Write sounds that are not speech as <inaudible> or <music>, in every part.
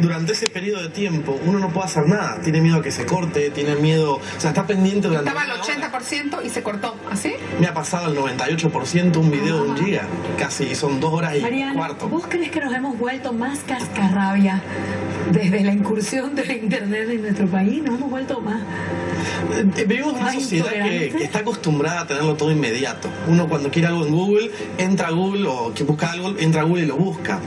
durante ese periodo de tiempo uno no puede hacer nada. Tiene miedo a que se corte, tiene miedo. O sea, está pendiente durante. Estaba al 80% y se cortó. ¿Así? Me ha pasado el 98% un video de un giga. Casi son dos horas y Mariana, cuarto. ¿vos crees que nos hemos vuelto más cascarrabia desde la incursión de internet en nuestro país? ¿Nos hemos vuelto más? Eh, Vivimos en una sociedad que, está acostumbrada a tenerlo todo inmediato. Uno cuando quiere algo en Google, entra a Google o que busca algo, entra a Google y lo busca.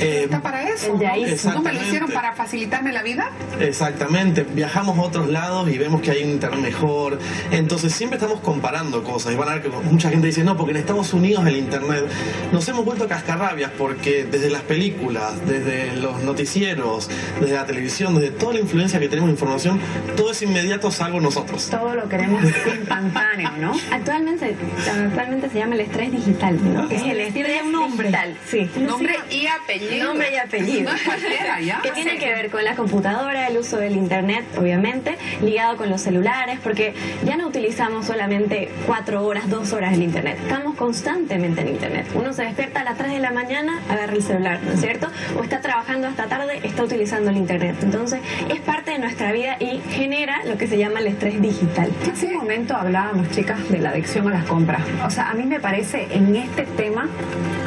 Eh, Está para eso. El de ahí. ¿No me lo Exactamente. Hicieron para facilitarme la vida? Exactamente, viajamos a otros lados y vemos que hay un internet mejor. Entonces siempre estamos comparando cosas. Y van a ver que mucha gente dice, no, porque en Estados Unidos el internet nos hemos vuelto cascarrabias porque desde las películas, desde los noticieros, desde la televisión, desde toda la influencia que tenemos de información, todo es inmediato salvo nosotros. Todo lo queremos <laughs> instantáneo, ¿no? Actualmente, actualmente se llama el estrés digital, ¿no? Es el estrés nombre. digital, sí. Nombre y apellido. Nombre y apellido. No es cualquiera, ¿ya? Que tiene que ver con la computadora, el uso del internet, obviamente, ligado con los celulares, porque ya no utilizamos solamente cuatro horas, dos horas el internet, estamos constantemente en internet. Uno se despierta a las 3 de la mañana, agarra el celular, ¿no es cierto? O está trabajando hasta tarde, está utilizando el internet. Entonces, es parte de nuestra vida y genera lo que se llama el estrés digital. Hace un momento hablábamos, chicas, de la adicción a las compras. O sea, a mí me parece en este tema,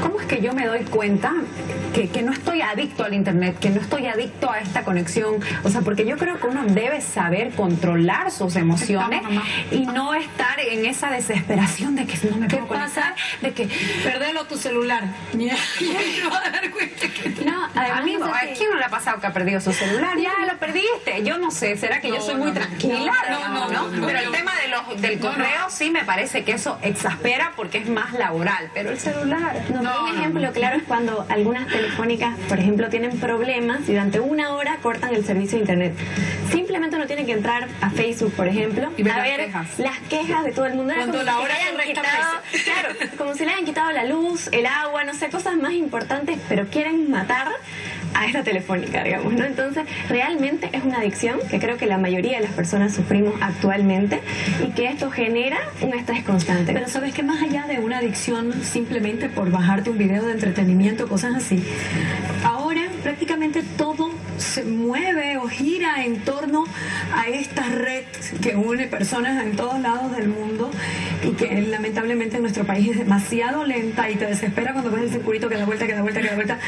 ¿cómo es que yo me doy cuenta que, que no estoy adicto al Internet, que no estoy adicto a esta conexión? O sea, porque yo creo que uno debe saber controlar sus emociones y no estar en esa desesperación de que no me ¿Qué puedo pasa? conectar, de que... Perdelo tu celular. Te vas a dar cuenta No, además, Amigo, no sé ¿a quién no le ha pasado que ha perdido su celular? Ya lo perdiste. Yo no sé, ¿será que yo soy muy tranquila? No, no, no, Pero el tema de los, del correo sí me parece que eso exaspera porque es más laboral. Pero el celular... No, un ejemplo claro es cuando algunas telefónicas, por ejemplo, tienen problemas y durante una hora cortan el servicio de internet. Simplemente uno tiene que entrar a Facebook, por ejemplo, Y ver a las ver quejas. las quejas de todo el mundo. Cuando la si hora le quitado, claro, como si le hayan quitado la luz, el agua, no sé, cosas más importantes, pero quieren matar a esta telefónica, digamos, ¿no? Entonces, realmente es una adicción que creo que la mayoría de las personas sufrimos actualmente y que esto genera un estrés constante. Pero sabes que más allá de una adicción simplemente por bajarte un video de entretenimiento, cosas así, ahora prácticamente todo se mueve o gira en torno a esta red que une personas en todos lados del mundo y que lamentablemente en nuestro país es demasiado lenta y te desespera cuando ves el circuito que da vuelta, que da vuelta, que da vuelta,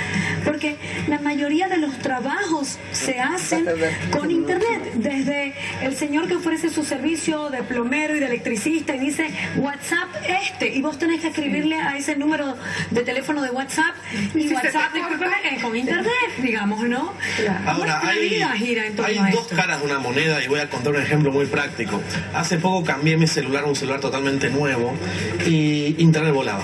porque la mayoría de los trabajos se hacen con internet, desde el señor que ofrece su servicio de plomero y de electricista y dice WhatsApp este y vos tenés que escribirle a ese número de teléfono de WhatsApp y WhatsApp con internet, digamos, ¿no? Ahora, hay, dos caras de una moneda y voy a contar un ejemplo muy práctico. Hace poco cambié mi celular a un celular totalmente nuevo y internet volaba.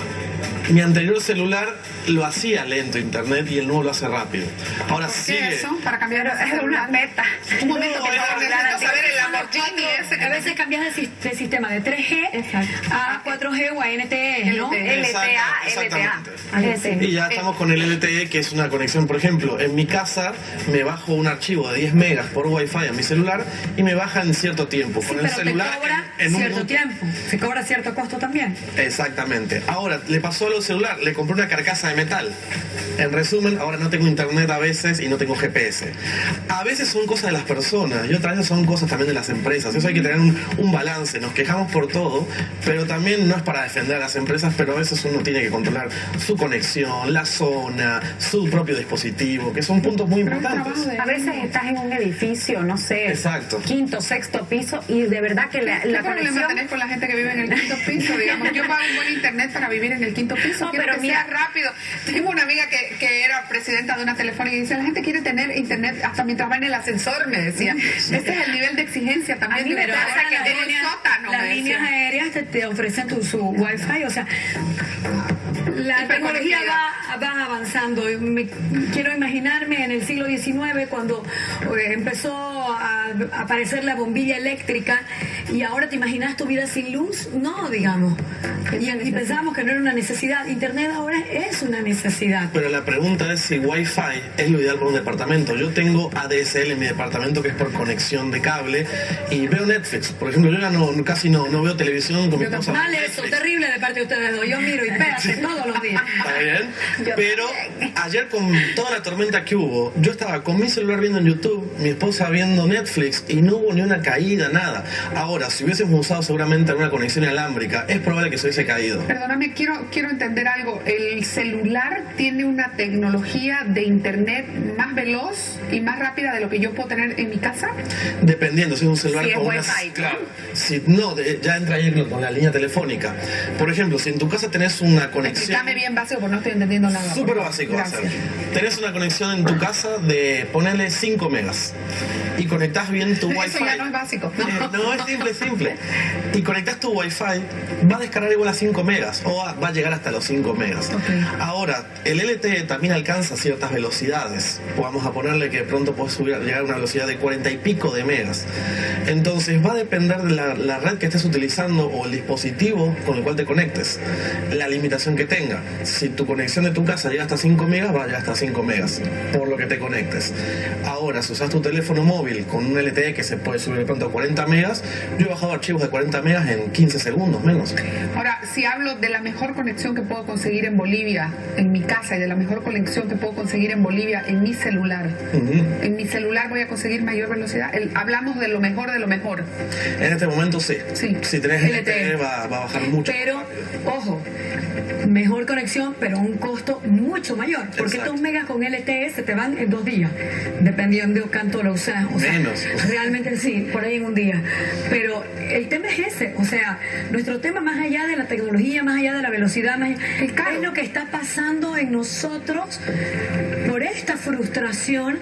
<laughs> Mi anterior celular lo hacía lento internet y el nuevo lo hace rápido. Ahora ¿Qué sigue. es eso? Para cambiar es una meta. Un momento, por No, favor, es- necesito saber el Lamborghini ese que A veces cambias de, sis- de sistema de 3G Exacto. a 4G o a NTE, ¿no? LTE. LTA, LTA. exactamente. Y ya estamos con el LTE, que es una conexión, por ejemplo, en mi casa me bajo un archivo de 10 megas por Wi-Fi a mi celular y me baja en cierto tiempo. Sí, Con el pero te celular cobra en, cierto tiempo, se cobra cierto costo también. Exactamente. Ahora, le pasó a celular, le compré una carcasa de metal. En resumen, ahora no tengo internet a veces y no tengo GPS. A veces son cosas de las personas y otras veces son cosas también de las empresas. Eso hay que tener un, un balance. Nos quejamos por todo, pero también no es para defender a las empresas, pero a veces uno tiene que controlar su conexión, la zona, su propio dispositivo, que son puntos muy importantes. A veces estás en un edificio, no sé, Exacto. quinto, sexto piso y de verdad que la, ¿Qué la problema conexión... tenés con la gente que vive en el quinto piso? Digamos, yo pago un buen internet para vivir en el quinto piso. No, pero que mira- sea rápido. Tengo una amiga que, que era presidenta de una telefónica y dice, la gente quiere tener internet hasta mientras va en el ascensor, me decía. Ese es el nivel de exigencia A también mí me pasa casa que un líneas- sótano, las líneas aéreas te, te ofrecen tu, su wifi, o sea, la tecnología va, va avanzando. Me- quiero imaginarme en el siglo XIX cuando eh, empezó a aparecer la bombilla eléctrica y ahora te imaginas tu vida sin luz, no, digamos. Y, y pensábamos que no era una necesidad. Internet ahora es una necesidad. Pero la pregunta es si Wi-Fi es lo ideal para un departamento. Yo tengo ADSL en mi departamento que es por conexión de cable y veo Netflix. Por ejemplo, yo ya no, casi no, no veo televisión con mi esposa. Mal eso, terrible de parte de ustedes dos. Yo miro y espérate, <laughs> todo todos los días. ¿Está bien? Pero ayer con toda la tormenta que hubo, yo estaba con mi celular viendo en YouTube, mi esposa viendo Netflix y no hubo ni una caída, nada. Ahora, si hubiésemos usado seguramente alguna conexión inalámbrica, es probable que se hubiese caído. Perdóname, quiero, quiero entender algo. ¿El celular tiene una tecnología de internet más veloz y más rápida de lo que yo puedo tener en mi casa? Dependiendo, si es un celular Si con una... Claro. Si, no, de- ya entra ahí con la línea telefónica. Por ejemplo, si en tu casa tenés una conexión... Explícame bien básico porque no estoy entendiendo nada. Súper básico va a ser. Tenés una conexión en tu casa de ponerle 5 megas y conectás bien tu Wi-Fi. <laughs> Eso ya no es básico. <laughs> Eh, no, es simple, simple. Y conectás tu Wi-Fi, va a descargar igual a 5 megas o va, va a llegar hasta los 5 megas. Ahora, el LTE también alcanza ciertas velocidades. Vamos a ponerle que pronto puedes subir, llegar a una velocidad de 40 y pico de megas. Entonces va a depender de la, la red que estés utilizando o el dispositivo con el cual te conectes. La limitación que tenga. Si tu conexión de tu casa llega hasta 5 megas, va a llegar hasta 5 megas. Por lo que te conectes. Ahora, si usas tu teléfono móvil con un LTE que se puede subir de pronto a 40 megas, yo he bajado archivos de 40 megas en 15 segundos menos. Ahora, si hablo de la mejor conexión que puedo conseguir en Bolivia, en mi casa, y de la mejor conexión que puedo conseguir en Bolivia, en mi celular, en mi celular voy a conseguir mayor velocidad. El- hablamos de lo mejor de lo mejor. En este momento sí. Sí. Si tenés LTE. LTE va, va a bajar mucho. Pero, ojo, mejor conexión, pero a un costo mucho mayor. Porque Exacto. estos megas con LTE se te van en dos días, dependiendo de cuánto lo usas. O sea, Menos. Realmente sí, por ahí en un día. Pero el tema es ese. O sea, nuestro tema más allá de la tecnología, más allá de la velocidad, más allá- es lo que está pasando en nosotros por esta frustración.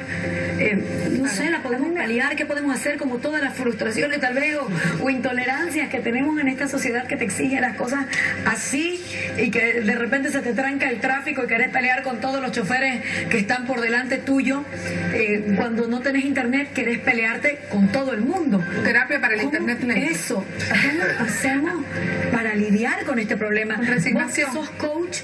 eh, no sé, la podemos paliar, ¿qué podemos hacer? Como todas las frustraciones tal vez o, o intolerancias que tenemos en esta sociedad que te exige las cosas así y que de repente se te tranca el tráfico y querés pelear con todos los choferes que están por delante tuyo. Eh, cuando no tenés internet querés pelearte con todo el mundo. Terapia para el ¿Cómo internet lento. Eso. ¿Cómo hacemos para lidiar con este problema? Resignación. Vos que sos coach,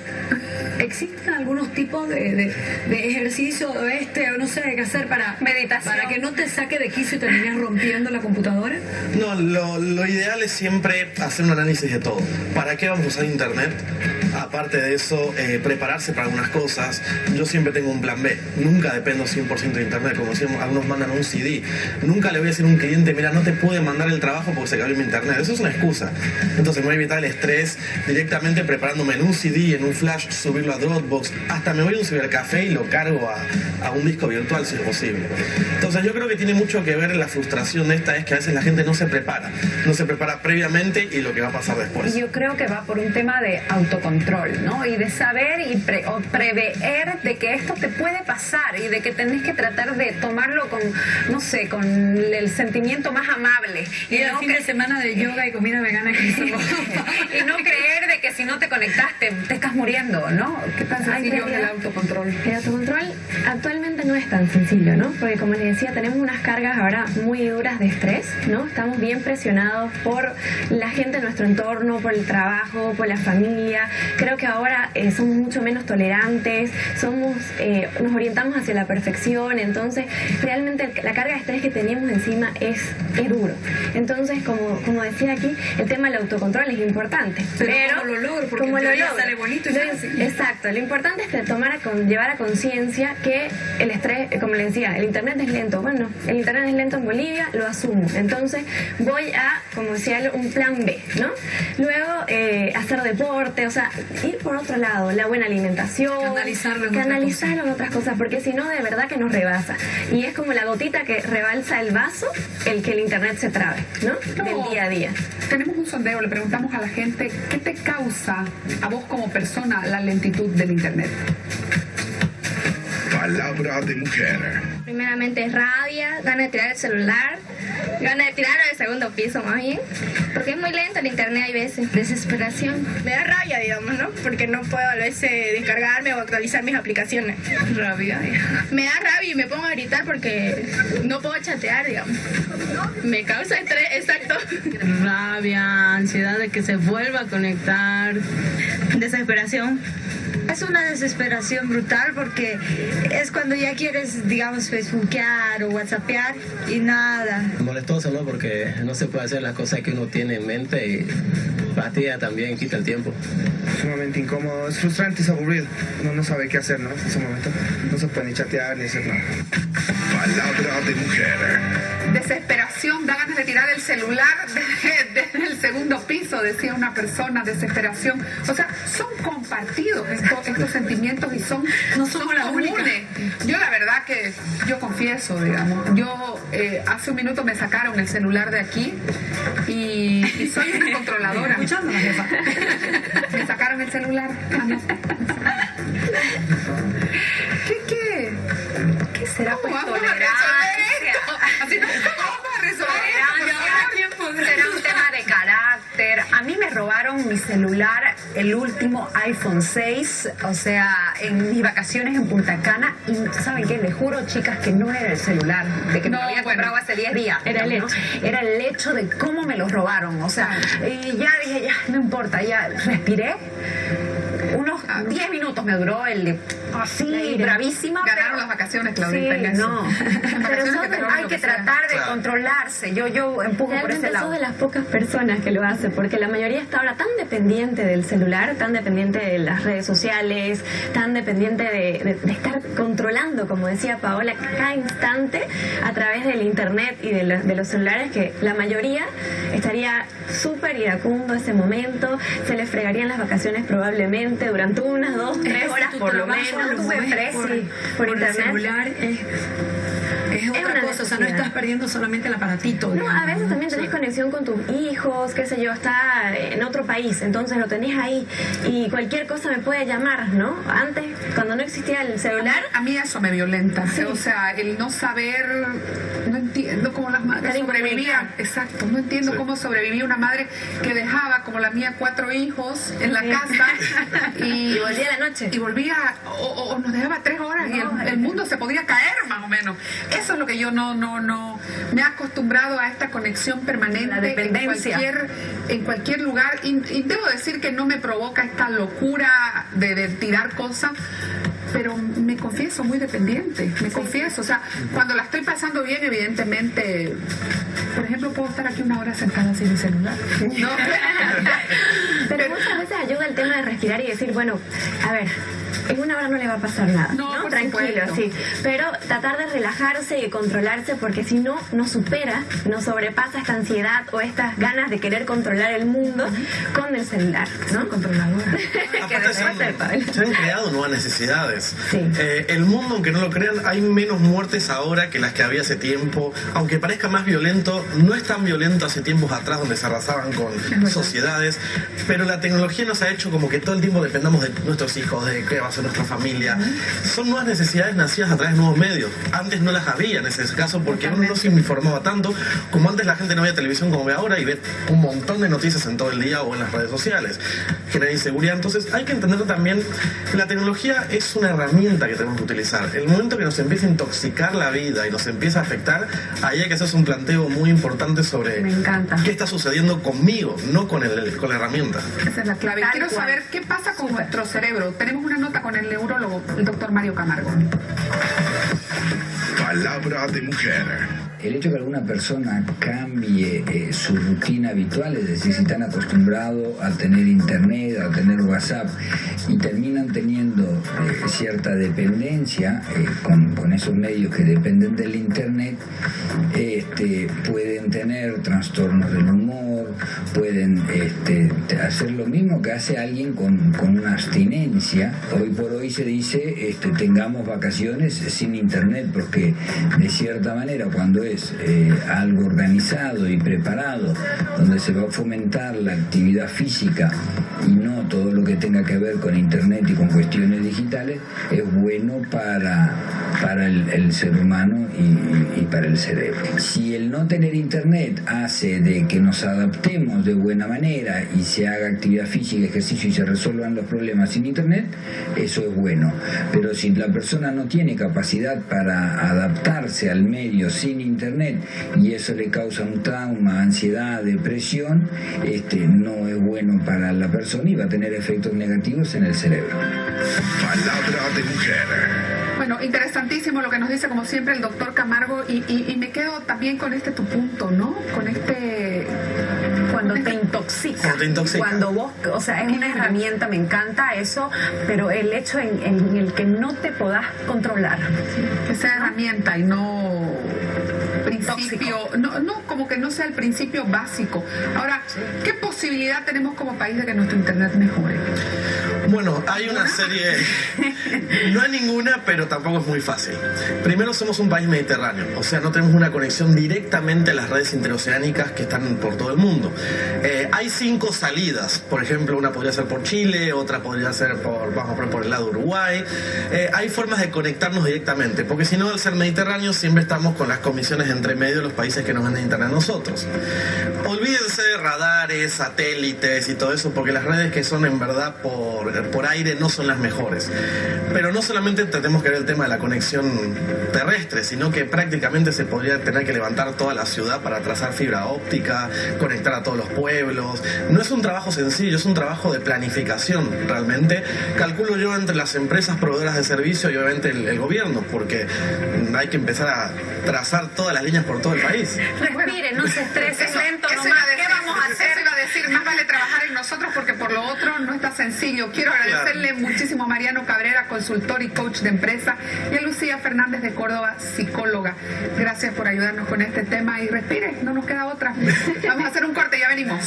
¿existen algunos tipos de, de, de ejercicio o este o no sé qué hacer para, Meditación. para que no te saque de quicio y termines rompiendo la computadora? No, lo, lo ideal es siempre hacer un análisis de todo. ¿Para qué vamos a usar Internet? Aparte de eso, eh, prepararse para algunas cosas. Yo siempre tengo un plan B. Nunca dependo 100% de Internet. Como decíamos, algunos mandan un CD. Nunca le voy a decir a un cliente, mira, no te pude mandar el trabajo porque se cayó mi Internet. Eso es una excusa. Entonces me voy a evitar el estrés directamente preparándome en un CD, en un flash, subirlo a Dropbox. Hasta me voy a un cibercafé y lo cargo a, a un disco virtual si es posible. Entonces yo creo que tiene mucho que ver la frustración de esta es que a veces la gente no se prepara. No se prepara previamente y lo que va a pasar después. Yo creo que va por un tema de autocontrol, ¿no? Y de saber y pre- o prever de que esto te puede pasar y de que tenés que tratar de tomarlo con, no sé, con el sentimiento más amable. Y el no fin de semana de yoga y comida vegana que hicimos. <laughs> y no creer de que si no te conectaste te estás muriendo, ¿no? ¿Qué pasa Ay, si yo el autocontrol? El autocontrol actualmente no es tan sencillo, ¿no? Porque como les decía, tenemos unas cargas ahora muy duras de estrés, ¿no? Estamos bien presionados por la gente en nuestro entorno, por el trabajo, por la familia. Creo que ahora eh, somos mucho menos tolerantes, somos, eh, nos orientamos hacia la perfección, entonces realmente la carga de estrés que tenemos encima es, es duro. Entonces, como, como decía aquí, el tema del autocontrol es importante. Pero Pero, ¿cómo lo logro? Porque ¿cómo en lo logro? sale bonito y Lo-. Exacto, lo importante es que tomar a con- llevar a conciencia que el estrés, eh, como le decía, el internet es lento. Bueno, el internet es lento en Bolivia, lo asumo. Entonces voy a, como decía un plan B, ¿no? Luego eh, hacer deporte, o sea, ir por otro lado, la buena alimentación. Canalizarlo en otras canalizarlo en otras cosas, porque si no, de verdad que nos rebasa. Y es como la gotita que rebalsa el vaso, el que el internet se trabe, ¿no? Del día a día. Tenemos un sondeo, le preguntamos a la gente, ¿qué te causa a vos como persona la lentitud del internet? Palabra de mujer. Primeramente rabia, ganas de tirar el celular, ganas de tirarlo del segundo piso más bien, porque es muy lento el internet hay veces. Desesperación. Me da rabia, digamos, ¿no? Porque no puedo a veces descargarme o actualizar mis aplicaciones. Rabia. Me da rabia y me pongo a gritar porque no puedo chatear, digamos. Me causa estrés, exacto. rabia, ansiedad de que se vuelva a conectar, desesperación. Es una desesperación brutal porque es cuando ya quieres, digamos, facebookear o whatsappear y nada. Molestoso, ¿no? Porque no se puede hacer las cosas que uno tiene en mente y fatiga también, quita el tiempo. Sumamente incómodo, es frustrante, es aburrido. Uno no sabe qué hacer, ¿no? En ese momento no se puede ni chatear ni hacer nada. Palabra de mujer. Desesperación, da ganas de tirar el celular <laughs> desde, desde el segundo piso, decía una persona, desesperación. O sea, son compartidos estos, estos sentimientos y son, No somos comunes. únicas. Yo la verdad que, yo confieso, digamos, yo eh, hace un minuto me sacaron el celular de aquí y, y soy una <laughs> controladora. Escuchando <laughs> la jefa. Me sacaron el celular. Ah, no. ¿Qué, qué? ¿Qué será ¿Cómo pues celular, el último iPhone 6, o sea, en mis vacaciones en Punta Cana. Y ¿saben qué? Les juro, chicas, que no era el celular, de que me No, lo había bueno. comprado hace 10 días. Era el ¿no? Era el hecho de cómo me lo robaron. O sea, y ya dije, ya, no importa, ya respiré. Unos 10 minutos me duró el de así, bravísima. Ganaron pero- las vacaciones, Claudita. en Sí, no. <laughs> Pero hay que tratar de Claro. controlarse. Yo, yo empujo por ese Realmente lado. de las pocas personas que lo hace, porque la mayoría está ahora tan dependiente del celular, tan dependiente de las redes sociales, tan dependiente de, de- de estar controlando, como decía Paola, cada instante a través del internet y de, los- de los celulares, que la mayoría estaría súper iracundo ese momento, se les fregarían las vacaciones probablemente durante unas dos, tres horas por lo trabajo lo mueves por, por el celular es, es otra una cosa, no estás perdiendo solamente el aparatito. No, a veces también tenés conexión con tus hijos, qué sé yo, está en otro país, entonces lo tenés ahí y cualquier cosa me puede llamar, ¿no? Antes, cuando no existía el celular, A mí eso me violenta. O sea, el no saber, no entiendo cómo las madres sobrevivían. Exacto, no entiendo Sí. cómo sobrevivía una madre que dejaba, como la mía, cuatro hijos en la casa <laughs> y, Y volvía a la noche. Y volvía, o, o- o nos dejaba tres horas y el, el mundo se podía caer más o menos. Eso es lo que yo no, no, no, me he acostumbrado a esta conexión permanente La dependencia. en cualquier, en cualquier lugar. Y, y debo decir que no me provoca esta locura de, de tirar cosas. Pero me confieso muy dependiente, me confieso. O sea, cuando la estoy pasando bien, evidentemente, por ejemplo, puedo estar aquí una hora sentada sin mi celular. ¿no? <laughs> pero muchas veces ayuda el tema de respirar y decir, bueno, a ver, en una hora no le va a pasar nada, No, Tranquilo, supuesto. sí. Pero tratar de relajarse y de controlarse porque si no, nos supera, nos sobrepasa esta ansiedad o estas ganas de querer controlar el mundo con el celular, ¿no? Controladora. <laughs> que Aparte se han, se han creado nuevas necesidades. Sí. Eh, el mundo, aunque no lo crean, hay menos muertes ahora que las que había hace tiempo. Aunque parezca más violento, no es tan violento hace tiempos atrás donde se arrasaban con sociedades. Pero la tecnología nos ha hecho como que todo el tiempo dependamos de nuestros hijos, de qué va a ser nuestra familia. Son nuevas necesidades nacidas a través de nuevos medios. Antes no las había en ese caso porque uno no se informaba tanto como antes la gente no veía televisión como ve ahora y ve un montón de noticias en todo el día o en las redes sociales. Genera inseguridad. Entonces hay que entender también que la tecnología es una herramienta que tenemos que utilizar. El momento que nos empieza a intoxicar la vida y nos empieza a afectar, ahí hay que hacerse un planteo muy importante sobre Me encanta. qué está sucediendo conmigo, no con, el, con la herramienta. Esa es la clave. Quiero cual. saber qué pasa con nuestro cerebro. Tenemos una nota con el neurólogo, el doctor Mario Camargo. Palabra de mujer. El hecho que alguna persona cambie eh, su rutina habitual, es decir, si están acostumbrados a tener internet, a tener WhatsApp, y terminan teniendo eh, cierta dependencia eh, con, con esos medios que dependen del internet, este, pueden tener trastornos del humor, pueden este, hacer lo mismo que hace alguien con, con una abstinencia. Hoy por hoy se dice este, tengamos vacaciones sin internet, porque de cierta manera cuando es eh, algo organizado y preparado, donde se va a fomentar la actividad física y no todo lo que tenga que ver con internet y con cuestiones digitales, es bueno para, para el, ser humano y, y para el cerebro. si el no tener internet hace de que nos adaptemos de buena manera y se haga actividad física, ejercicio y se resuelvan los problemas sin internet, eso es bueno. Pero si la persona no tiene capacidad para adaptarse al medio sin internet y eso le causa un trauma, ansiedad, depresión, este, no es bueno para la persona y va a tener efectos negativos en el cerebro. Palabra de mujer. Bueno, interesantísimo lo que nos dice como siempre el doctor Camargo y, y- y me quedo también con este tu punto, ¿no? Con este... Cuando te intoxica. Cuando te intoxica. Cuando vos, o sea, es una herramienta, me encanta eso, pero el hecho en, en el que no te podás controlar. que sea herramienta y no principio, no, no, como que no sea el principio básico. Ahora, ¿qué posibilidad tenemos como país de que nuestro internet mejore? Bueno, hay una serie, no hay ninguna, pero tampoco es muy fácil. Primero somos un país mediterráneo, o sea, no tenemos una conexión directamente a las redes interoceánicas que están por todo el mundo. Eh, hay cinco salidas, por ejemplo, una podría ser por Chile, otra podría ser por, vamos a poner por el lado de Uruguay. Eh, hay formas de conectarnos directamente, porque si no, al ser mediterráneo, siempre estamos con las comisiones entre medio de los países que nos internet a nosotros. Olvídense de radares, satélites y todo eso, porque las redes que son en verdad por, por aire no son las mejores. Pero no solamente tenemos que ver el tema de la conexión terrestre, sino que prácticamente se podría tener que levantar toda la ciudad para trazar fibra óptica, conectar a todos los pueblos. No es un trabajo sencillo, es un trabajo de planificación realmente. Calculo yo entre las empresas proveedoras de servicio y obviamente el, el gobierno, porque hay que empezar a trazar todas las líneas por todo el país. Respire, no se estrese, Eso- lento eso nomás. iba a ¿Qué decir, vamos a hacer? Eso iba a decir, más vale trabajar en nosotros porque por lo otro no está sencillo. Quiero agradecerle muchísimo a Mariano Cabrera, consultor y coach de empresa, y a Lucía Fernández de Córdoba, psicóloga. Gracias por ayudarnos con este tema y respire, no nos queda otra. <laughs> Vamos a hacer un corte, ya venimos.